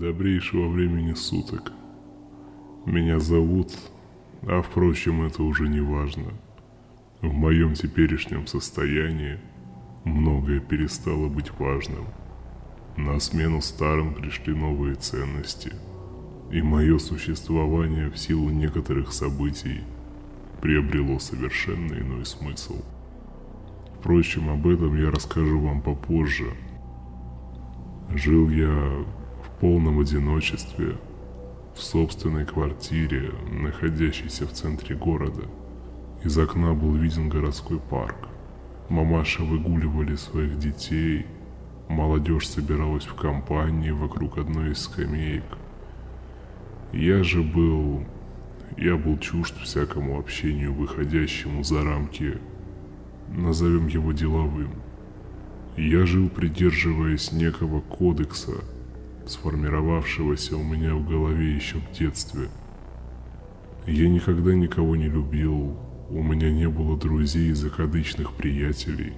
Добрейшего времени суток. Меня зовут, а впрочем, это уже не важно. В моем теперешнем состоянии многое перестало быть важным. На смену старым пришли новые ценности, и мое существование в силу некоторых событий приобрело совершенно иной смысл. Впрочем, об этом я расскажу вам попозже. Жил я полном одиночестве, в собственной квартире, находящейся в центре города. Из окна был виден городской парк. Мамаши выгуливали своих детей, молодежь собиралась в компании вокруг одной из скамеек. Я же был... Я был чужд всякому общению, выходящему за рамки, назовем его деловым. Я жил, придерживаясь некого кодекса – сформировавшегося у меня в голове еще в детстве. Я никогда никого не любил, у меня не было друзей и закадычных приятелей.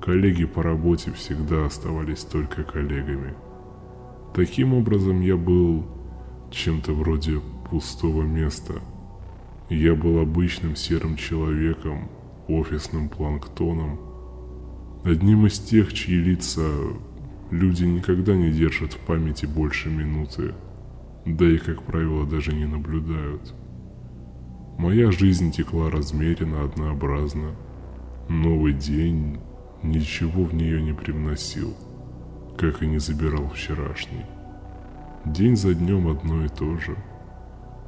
Коллеги по работе всегда оставались только коллегами. Таким образом, я был чем-то вроде пустого места. Я был обычным серым человеком, офисным планктоном, одним из тех, чьи лица Люди никогда не держат в памяти больше минуты, да и, как правило, даже не наблюдают. Моя жизнь текла размеренно, однообразно. Новый день ничего в нее не привносил, как и не забирал вчерашний. День за днем одно и то же.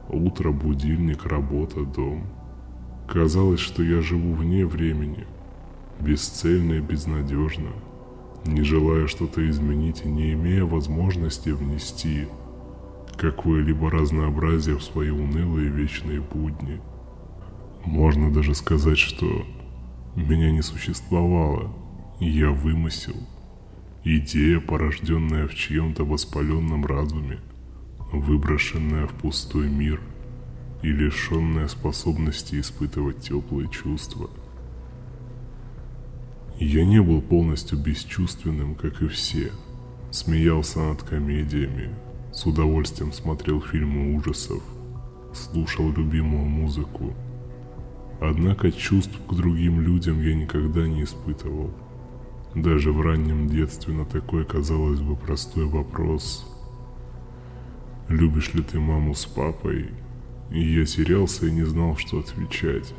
Утро, будильник, работа, дом. Казалось, что я живу вне времени, бесцельно и безнадежно – не желая что-то изменить и не имея возможности внести какое-либо разнообразие в свои унылые вечные будни. Можно даже сказать, что меня не существовало, я вымысел. Идея, порожденная в чьем-то воспаленном разуме, выброшенная в пустой мир и лишенная способности испытывать теплые чувства – я не был полностью бесчувственным, как и все. Смеялся над комедиями, с удовольствием смотрел фильмы ужасов, слушал любимую музыку. Однако чувств к другим людям я никогда не испытывал. Даже в раннем детстве на такой, казалось бы, простой вопрос «Любишь ли ты маму с папой?» И я терялся и не знал, что отвечать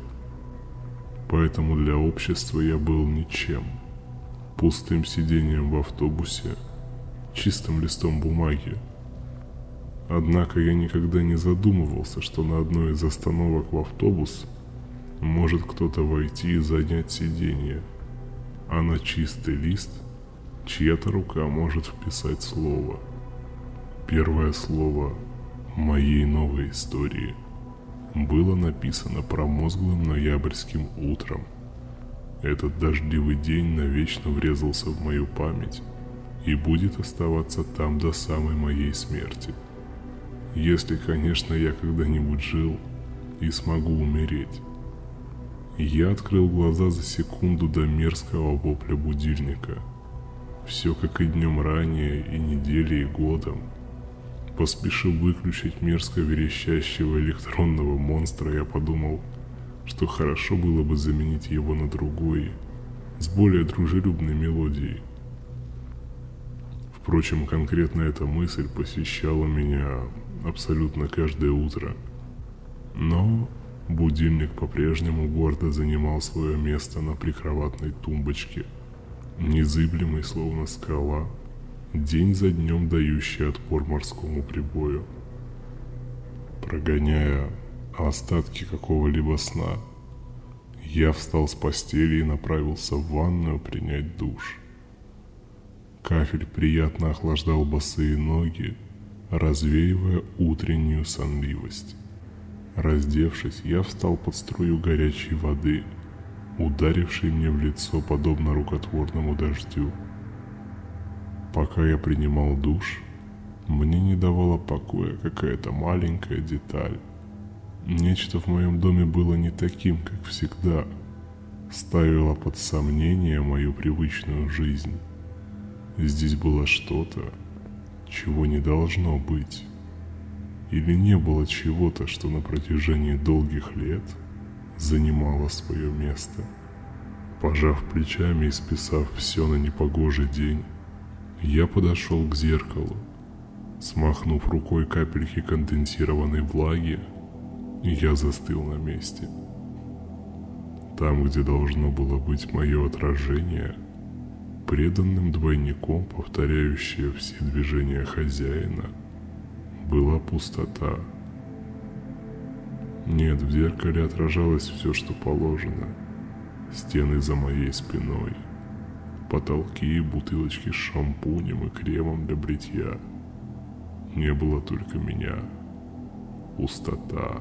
поэтому для общества я был ничем. Пустым сидением в автобусе, чистым листом бумаги. Однако я никогда не задумывался, что на одной из остановок в автобус может кто-то войти и занять сиденье, а на чистый лист чья-то рука может вписать слово. Первое слово моей новой истории – было написано промозглым ноябрьским утром. Этот дождливый день навечно врезался в мою память и будет оставаться там до самой моей смерти. Если, конечно, я когда-нибудь жил и смогу умереть. Я открыл глаза за секунду до мерзкого вопля будильника. Все как и днем ранее, и неделей, и годом – Поспешив выключить мерзко верещащего электронного монстра, я подумал, что хорошо было бы заменить его на другой, с более дружелюбной мелодией. Впрочем, конкретно эта мысль посещала меня абсолютно каждое утро. Но будильник по-прежнему гордо занимал свое место на прикроватной тумбочке, незыблемый словно скала – день за днем дающий отпор морскому прибою. Прогоняя остатки какого-либо сна, я встал с постели и направился в ванную принять душ. Кафель приятно охлаждал босые ноги, развеивая утреннюю сонливость. Раздевшись, я встал под струю горячей воды, ударившей мне в лицо подобно рукотворному дождю. Пока я принимал душ, мне не давала покоя какая-то маленькая деталь. Нечто в моем доме было не таким, как всегда. Ставило под сомнение мою привычную жизнь. Здесь было что-то, чего не должно быть? Или не было чего-то, что на протяжении долгих лет занимало свое место? Пожав плечами и списав все на непогожий день, я подошел к зеркалу. Смахнув рукой капельки конденсированной влаги, я застыл на месте. Там, где должно было быть мое отражение, преданным двойником, повторяющее все движения хозяина, была пустота. Нет, в зеркале отражалось все, что положено. Стены за моей спиной, потолки и бутылочки с шампунем и кремом для бритья. Не было только меня. Пустота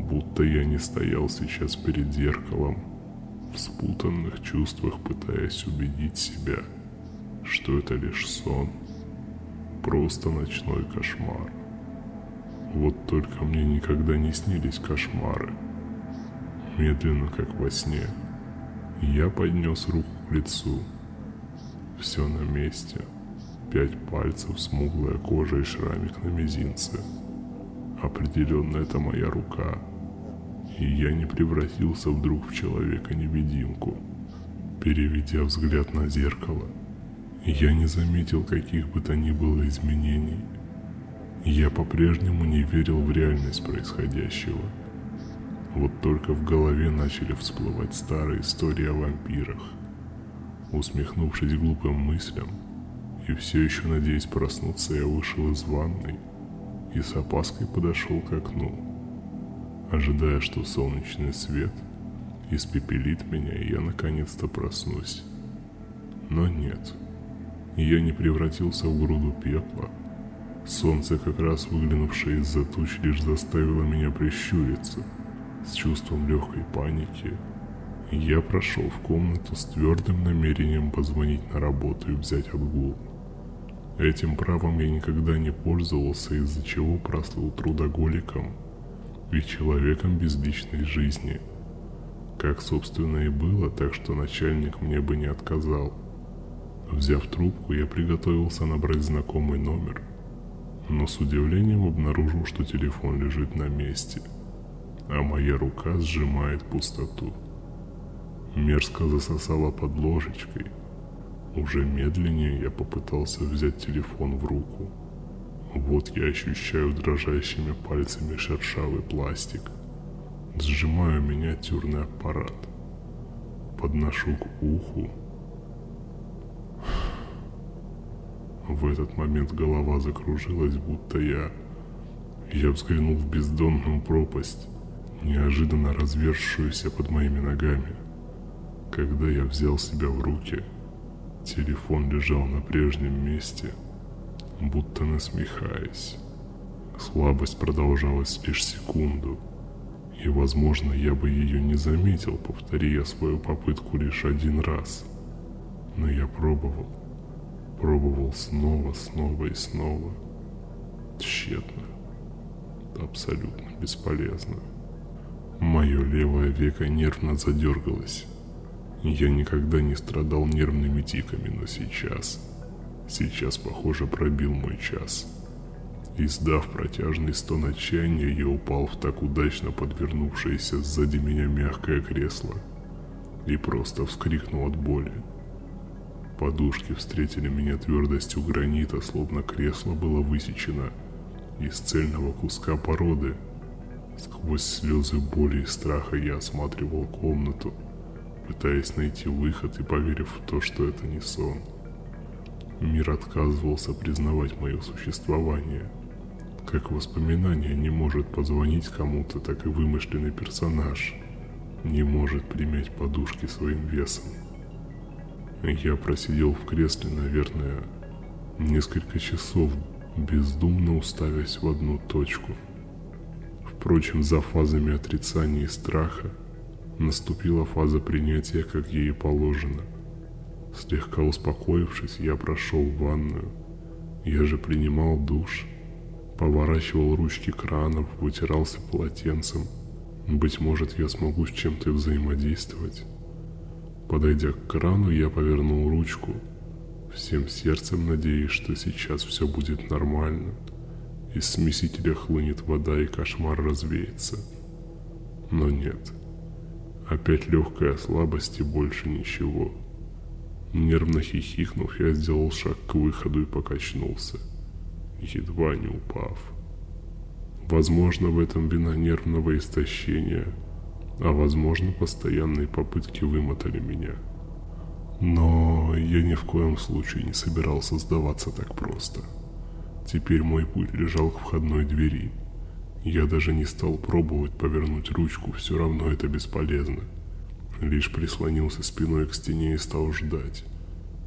будто я не стоял сейчас перед зеркалом, в спутанных чувствах пытаясь убедить себя, что это лишь сон, просто ночной кошмар. Вот только мне никогда не снились кошмары. Медленно, как во сне, я поднес руку лицу. Все на месте. Пять пальцев, смуглая кожа и шрамик на мизинце. Определенно это моя рука и я не превратился вдруг в человека-невидимку. Переведя взгляд на зеркало, я не заметил каких бы то ни было изменений. Я по-прежнему не верил в реальность происходящего. Вот только в голове начали всплывать старые истории о вампирах. Усмехнувшись глупым мыслям, и все еще надеясь проснуться, я вышел из ванной и с опаской подошел к окну ожидая, что солнечный свет испепелит меня, и я наконец-то проснусь. Но нет, я не превратился в груду пепла. Солнце, как раз выглянувшее из-за туч, лишь заставило меня прищуриться. С чувством легкой паники я прошел в комнату с твердым намерением позвонить на работу и взять отгул. Этим правом я никогда не пользовался, из-за чего прослыл трудоголиком – и человеком без личной жизни. Как, собственно, и было, так что начальник мне бы не отказал. Взяв трубку, я приготовился набрать знакомый номер, но с удивлением обнаружил, что телефон лежит на месте, а моя рука сжимает пустоту. Мерзко засосала под ложечкой. Уже медленнее я попытался взять телефон в руку – вот я ощущаю дрожащими пальцами шершавый пластик. Сжимаю миниатюрный аппарат. Подношу к уху. В этот момент голова закружилась, будто я... Я взглянул в бездонную пропасть, неожиданно развершуюся под моими ногами. Когда я взял себя в руки, телефон лежал на прежнем месте — будто насмехаясь. Слабость продолжалась лишь секунду, и, возможно, я бы ее не заметил, повтори я свою попытку лишь один раз. Но я пробовал, пробовал снова, снова и снова. Тщетно. Абсолютно бесполезно. Мое левое веко нервно задергалось. Я никогда не страдал нервными тиками, но сейчас Сейчас, похоже, пробил мой час. Издав протяжный стон отчаяния, я упал в так удачно подвернувшееся сзади меня мягкое кресло и просто вскрикнул от боли. Подушки встретили меня твердостью гранита, словно кресло было высечено из цельного куска породы. Сквозь слезы боли и страха я осматривал комнату, пытаясь найти выход и поверив в то, что это не сон. Мир отказывался признавать мое существование. Как воспоминание не может позвонить кому-то, так и вымышленный персонаж не может примять подушки своим весом. Я просидел в кресле, наверное, несколько часов, бездумно уставясь в одну точку. Впрочем, за фазами отрицания и страха наступила фаза принятия, как ей положено. Слегка успокоившись, я прошел в ванную. Я же принимал душ, поворачивал ручки кранов, вытирался полотенцем. Быть может, я смогу с чем-то взаимодействовать. Подойдя к крану, я повернул ручку. всем сердцем надеясь, что сейчас все будет нормально. Из смесителя хлынет вода и кошмар развеется. Но нет. Опять легкая слабость и больше ничего. Нервно хихикнув, я сделал шаг к выходу и покачнулся, едва не упав. Возможно, в этом вина нервного истощения, а возможно, постоянные попытки вымотали меня. Но я ни в коем случае не собирался сдаваться так просто. Теперь мой путь лежал к входной двери. Я даже не стал пробовать повернуть ручку, все равно это бесполезно. Лишь прислонился спиной к стене и стал ждать.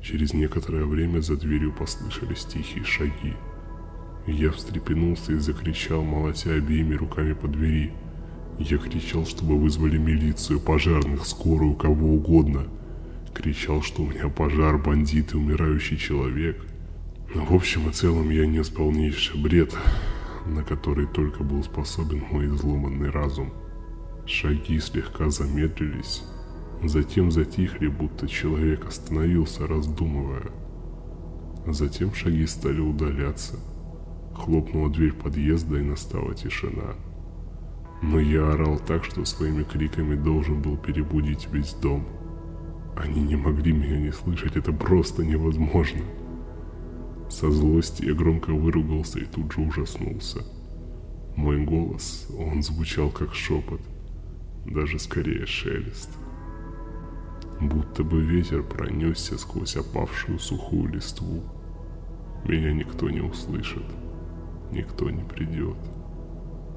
Через некоторое время за дверью послышались тихие шаги. Я встрепенулся и закричал, молотя обеими руками по двери. Я кричал, чтобы вызвали милицию, пожарных, скорую, кого угодно. Кричал, что у меня пожар, бандиты, умирающий человек. В общем и целом я нес полнейший бред, на который только был способен мой изломанный разум. Шаги слегка замедлились, затем затихли, будто человек остановился, раздумывая. Затем шаги стали удаляться. Хлопнула дверь подъезда и настала тишина. Но я орал так, что своими криками должен был перебудить весь дом. Они не могли меня не слышать, это просто невозможно. Со злости я громко выругался и тут же ужаснулся. Мой голос, он звучал как шепот, даже скорее шелест. Будто бы ветер пронесся сквозь опавшую сухую листву. Меня никто не услышит, никто не придет.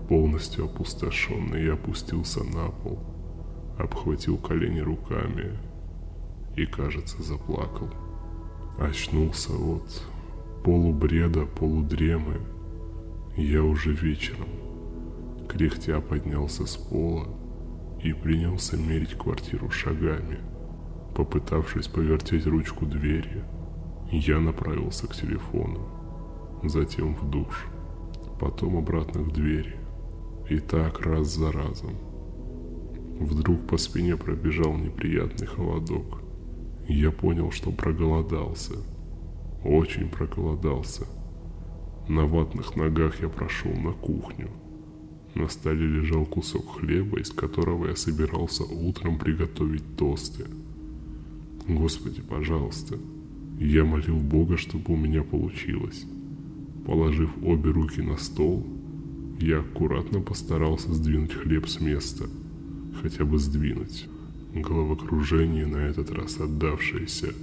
Полностью опустошенный я опустился на пол, обхватил колени руками и, кажется, заплакал. Очнулся от полубреда, полудремы. Я уже вечером, кряхтя поднялся с пола и принялся мерить квартиру шагами. Попытавшись повертеть ручку двери, я направился к телефону, затем в душ, потом обратно к двери. И так раз за разом. Вдруг по спине пробежал неприятный холодок. Я понял, что проголодался – очень проголодался. На ватных ногах я прошел на кухню. На столе лежал кусок хлеба, из которого я собирался утром приготовить тосты. Господи, пожалуйста. Я молил Бога, чтобы у меня получилось. Положив обе руки на стол, я аккуратно постарался сдвинуть хлеб с места. Хотя бы сдвинуть. Головокружение на этот раз отдавшееся –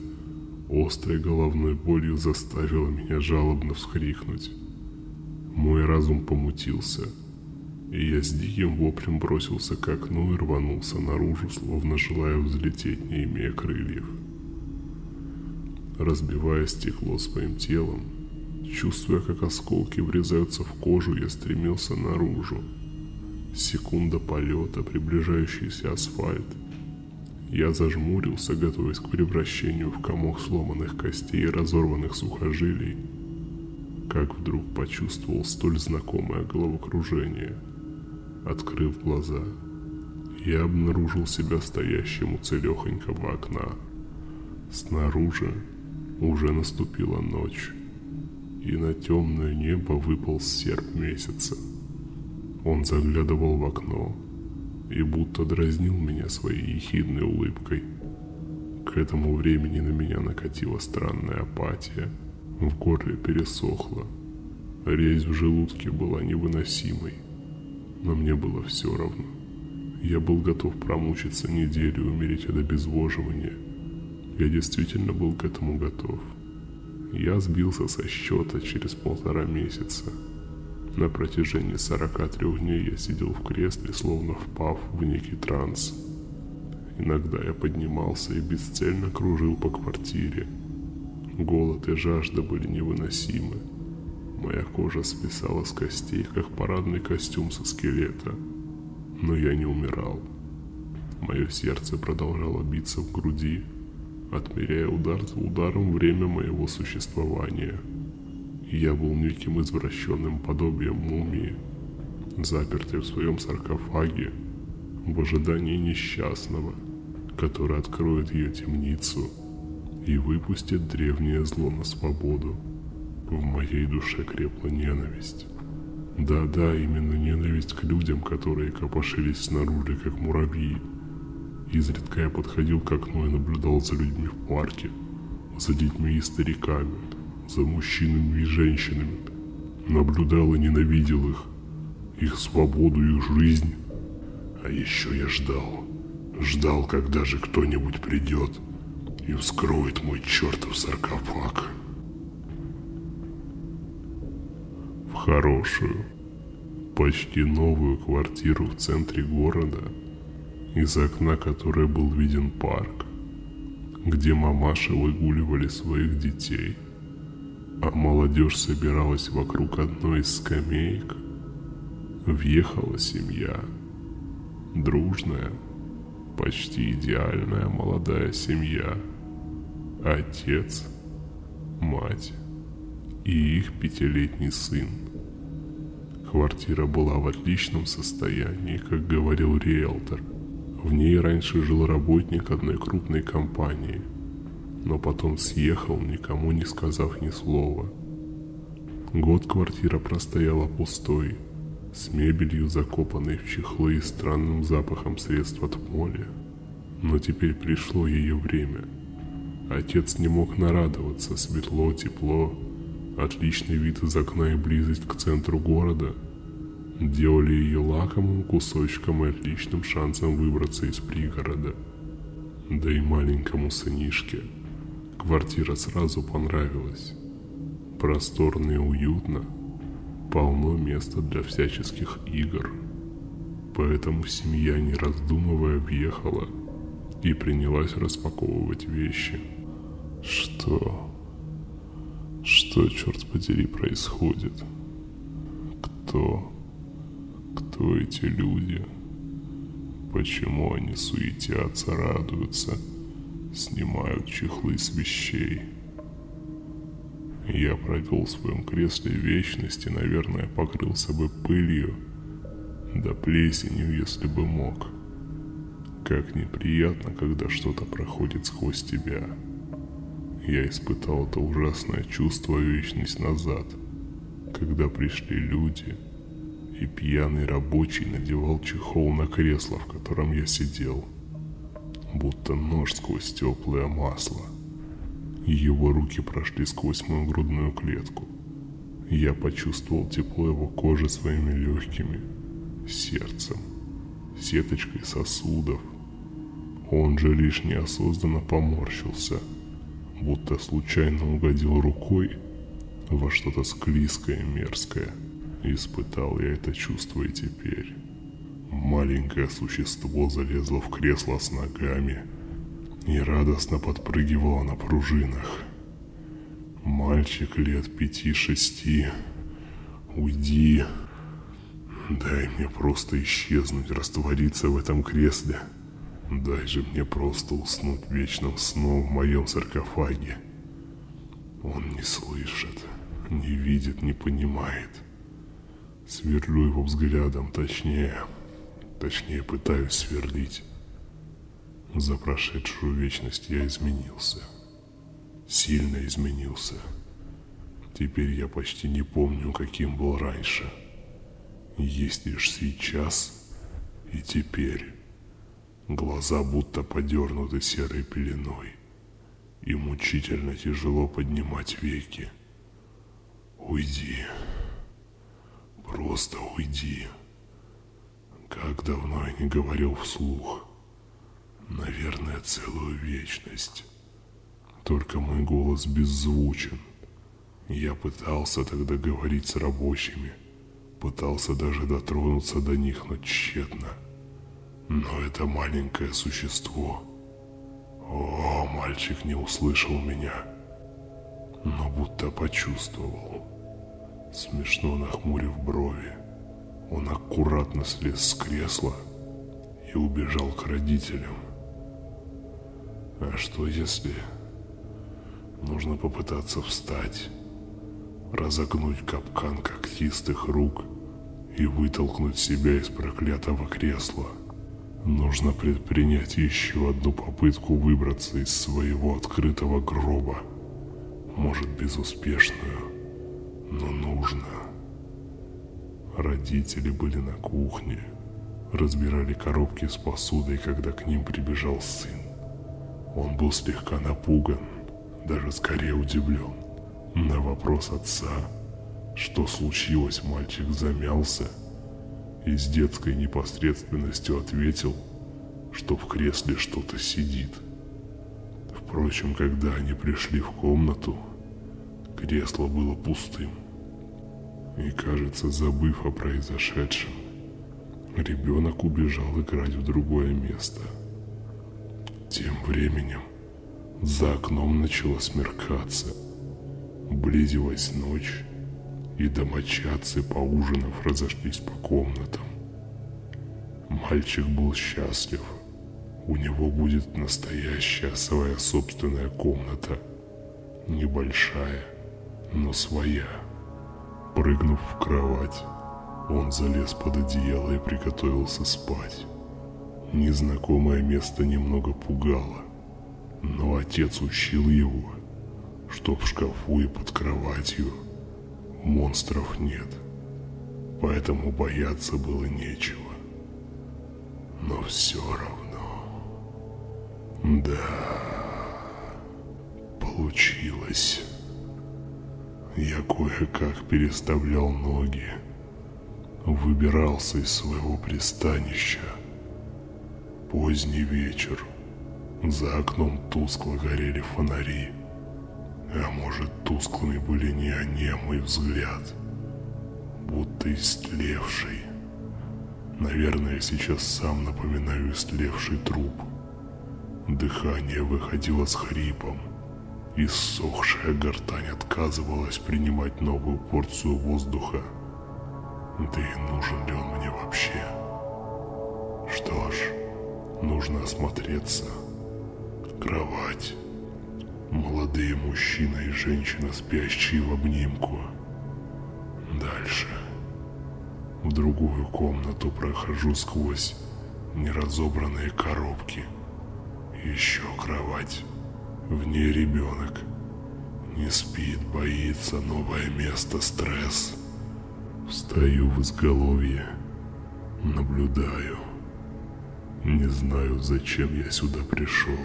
острой головной болью заставило меня жалобно всхрикнуть. Мой разум помутился, и я с диким воплем бросился к окну и рванулся наружу, словно желая взлететь, не имея крыльев. Разбивая стекло своим телом, чувствуя, как осколки врезаются в кожу, я стремился наружу. Секунда полета, приближающийся асфальт — я зажмурился, готовясь к превращению в комок сломанных костей и разорванных сухожилий, как вдруг почувствовал столь знакомое головокружение. Открыв глаза, я обнаружил себя стоящим у целехонького окна. Снаружи уже наступила ночь, и на темное небо выпал серп месяца. Он заглядывал в окно, и будто дразнил меня своей ехидной улыбкой. К этому времени на меня накатила странная апатия, в горле пересохло, резь в желудке была невыносимой, но мне было все равно. Я был готов промучиться неделю и умереть от обезвоживания. Я действительно был к этому готов. Я сбился со счета через полтора месяца – на протяжении 43 дней я сидел в кресле, словно впав в некий транс. Иногда я поднимался и бесцельно кружил по квартире. Голод и жажда были невыносимы. Моя кожа свисала с костей, как парадный костюм со скелета. Но я не умирал. Мое сердце продолжало биться в груди, отмеряя удар за ударом время моего существования – я был неким извращенным подобием мумии, запертый в своем саркофаге, в ожидании несчастного, который откроет ее темницу и выпустит древнее зло на свободу. В моей душе крепла ненависть. Да-да, именно ненависть к людям, которые копошились снаружи, как муравьи. Изредка я подходил к окну и наблюдал за людьми в парке, за детьми и стариками, за мужчинами и женщинами. Наблюдал и ненавидел их, их свободу, их жизнь. А еще я ждал, ждал, когда же кто-нибудь придет и вскроет мой чертов саркофаг. В хорошую, почти новую квартиру в центре города, из окна которой был виден парк, где мамаши выгуливали своих детей, а молодежь собиралась вокруг одной из скамеек, въехала семья, дружная, почти идеальная молодая семья, отец, мать и их пятилетний сын – Квартира была в отличном состоянии, как говорил риэлтор. В ней раньше жил работник одной крупной компании, но потом съехал, никому не сказав ни слова. Год квартира простояла пустой, с мебелью, закопанной в чехлы и странным запахом средств от моли. Но теперь пришло ее время. Отец не мог нарадоваться, светло, тепло, отличный вид из окна и близость к центру города делали ее лакомым кусочком и отличным шансом выбраться из пригорода. Да и маленькому сынишке квартира сразу понравилась. Просторно и уютно, полно места для всяческих игр. Поэтому семья, не раздумывая, въехала и принялась распаковывать вещи. Что? Что, черт подери, происходит? Кто? Кто эти люди? Почему они суетятся, радуются, снимают чехлы с вещей? Я провел в своем кресле вечности, наверное, покрылся бы пылью, да плесенью, если бы мог. Как неприятно, когда что-то проходит сквозь тебя я испытал это ужасное чувство вечность назад, когда пришли люди, и пьяный рабочий надевал чехол на кресло, в котором я сидел, будто нож сквозь теплое масло. Его руки прошли сквозь мою грудную клетку. Я почувствовал тепло его кожи своими легкими, сердцем, сеточкой сосудов. Он же лишь неосознанно поморщился – будто случайно угодил рукой во что-то склизкое и мерзкое. Испытал я это чувство и теперь. Маленькое существо залезло в кресло с ногами и радостно подпрыгивало на пружинах. Мальчик лет пяти-шести. Уйди. Дай мне просто исчезнуть, раствориться в этом кресле. Дай же мне просто уснуть вечным сном в моем саркофаге. Он не слышит, не видит, не понимает. Сверлю его взглядом, точнее, точнее пытаюсь сверлить. За прошедшую вечность я изменился. Сильно изменился. Теперь я почти не помню, каким был раньше. Есть лишь сейчас и теперь. Глаза будто подернуты серой пеленой, и мучительно тяжело поднимать веки. Уйди. Просто уйди. Как давно я не говорил вслух. Наверное, целую вечность. Только мой голос беззвучен. Я пытался тогда говорить с рабочими. Пытался даже дотронуться до них, но тщетно. Но это маленькое существо... О, мальчик не услышал меня, но будто почувствовал. Смешно нахмурив брови, он аккуратно слез с кресла и убежал к родителям. А что если... Нужно попытаться встать, разогнуть капкан когтистых рук и вытолкнуть себя из проклятого кресла – Нужно предпринять еще одну попытку выбраться из своего открытого гроба. Может, безуспешную, но нужно. Родители были на кухне, разбирали коробки с посудой, когда к ним прибежал сын. Он был слегка напуган, даже скорее удивлен. На вопрос отца, что случилось, мальчик замялся и с детской непосредственностью ответил, что в кресле что-то сидит. Впрочем, когда они пришли в комнату, кресло было пустым. И, кажется, забыв о произошедшем, ребенок убежал играть в другое место. Тем временем за окном начало смеркаться. Близилась ночь, и домочадцы, поужинав, разошлись по комнатам. Мальчик был счастлив. У него будет настоящая своя собственная комната. Небольшая, но своя. Прыгнув в кровать, он залез под одеяло и приготовился спать. Незнакомое место немного пугало, но отец учил его, что в шкафу и под кроватью монстров нет, поэтому бояться было нечего. Но все равно... Да... Получилось. Я кое-как переставлял ноги, выбирался из своего пристанища. Поздний вечер. За окном тускло горели фонари. А может, тусклыми были не они, а мой взгляд. Будто истлевший. Наверное, сейчас сам напоминаю истлевший труп. Дыхание выходило с хрипом. Иссохшая гортань отказывалась принимать новую порцию воздуха. Да и нужен ли он мне вообще? Что ж, нужно осмотреться. Кровать. Молодые мужчина и женщина, спящие в обнимку. Дальше. В другую комнату прохожу сквозь неразобранные коробки. Еще кровать. В ней ребенок. Не спит, боится, новое место, стресс. Встаю в изголовье. Наблюдаю. Не знаю, зачем я сюда пришел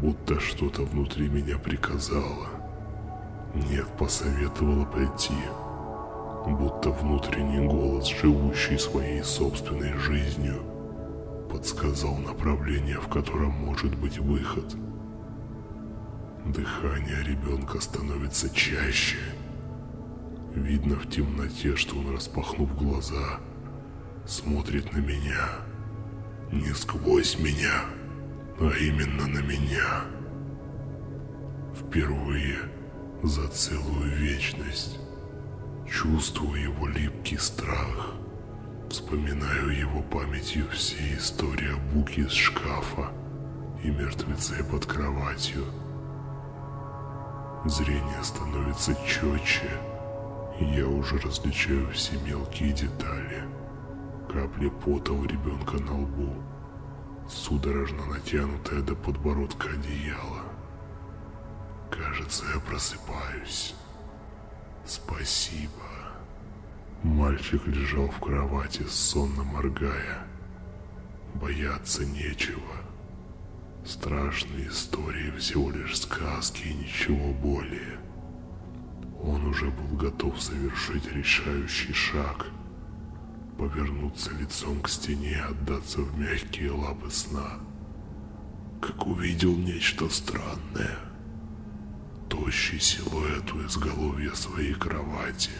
будто что-то внутри меня приказало. Нет, посоветовало пойти. Будто внутренний голос, живущий своей собственной жизнью, подсказал направление, в котором может быть выход. Дыхание ребенка становится чаще. Видно в темноте, что он, распахнув глаза, смотрит на меня. Не сквозь меня а именно на меня. Впервые за целую вечность чувствую его липкий страх. Вспоминаю его памятью все истории о буке из шкафа и мертвеце под кроватью. Зрение становится четче, я уже различаю все мелкие детали. Капли пота у ребенка на лбу, судорожно натянутое до подбородка одеяло. Кажется, я просыпаюсь. Спасибо. Мальчик лежал в кровати, сонно моргая. Бояться нечего. Страшные истории всего лишь сказки и ничего более. Он уже был готов совершить решающий шаг – повернуться лицом к стене и отдаться в мягкие лапы сна, как увидел нечто странное. Тощий силуэт у изголовья своей кровати,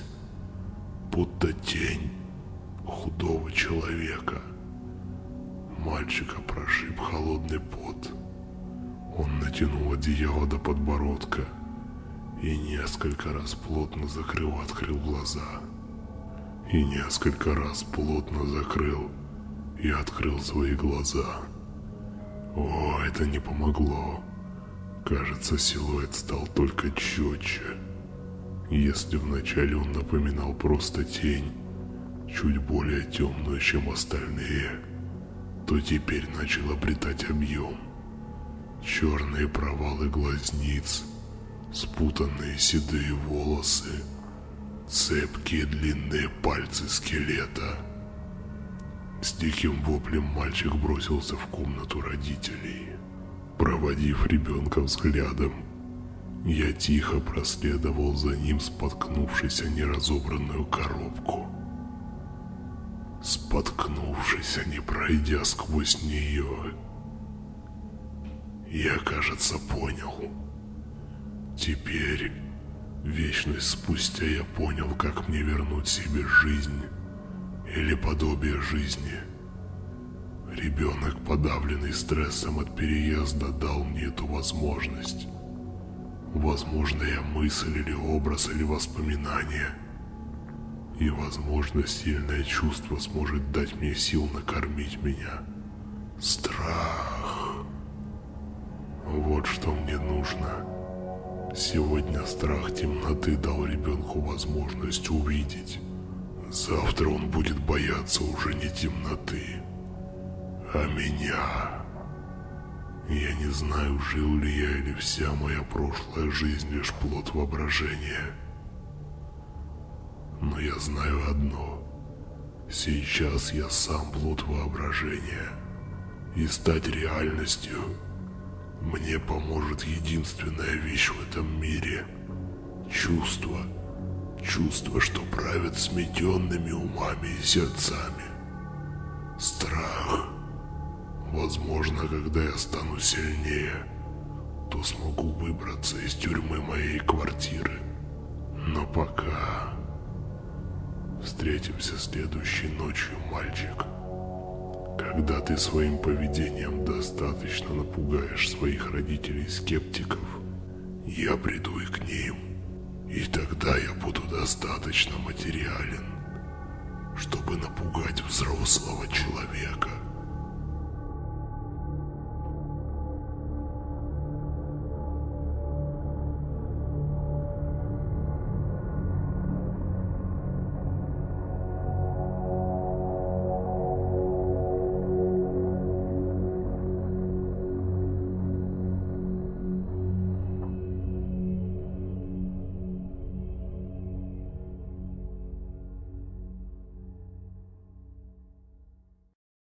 будто тень худого человека. Мальчика прошиб холодный пот. Он натянул одеяло до подбородка и несколько раз плотно закрыл-открыл глаза и несколько раз плотно закрыл и открыл свои глаза. О, это не помогло. Кажется, силуэт стал только четче. Если вначале он напоминал просто тень, чуть более темную, чем остальные, то теперь начал обретать объем. Черные провалы глазниц, спутанные седые волосы, цепкие длинные пальцы скелета. С диким воплем мальчик бросился в комнату родителей. Проводив ребенка взглядом, я тихо проследовал за ним, споткнувшись о неразобранную коробку. Споткнувшись, а не пройдя сквозь нее, я, кажется, понял. Теперь, вечность спустя, я понял, как мне вернуть себе жизнь или подобие жизни. Ребенок, подавленный стрессом от переезда, дал мне эту возможность. Возможная мысль или образ или воспоминание. И, возможно, сильное чувство сможет дать мне сил накормить меня. Страх. Вот что мне нужно. Сегодня страх темноты дал ребенку возможность увидеть. Завтра он будет бояться уже не темноты, а меня. Я не знаю, жил ли я или вся моя прошлая жизнь лишь плод воображения. Но я знаю одно. Сейчас я сам плод воображения. И стать реальностью мне поможет единственная вещь в этом мире. Чувство. Чувство, что правят сметенными умами и сердцами. Страх. Возможно, когда я стану сильнее, то смогу выбраться из тюрьмы моей квартиры. Но пока... Встретимся следующей ночью, мальчик. Когда ты своим поведением достаточно напугаешь своих родителей-скептиков, я приду и к ним. И тогда я буду достаточно материален, чтобы напугать взрослого человека.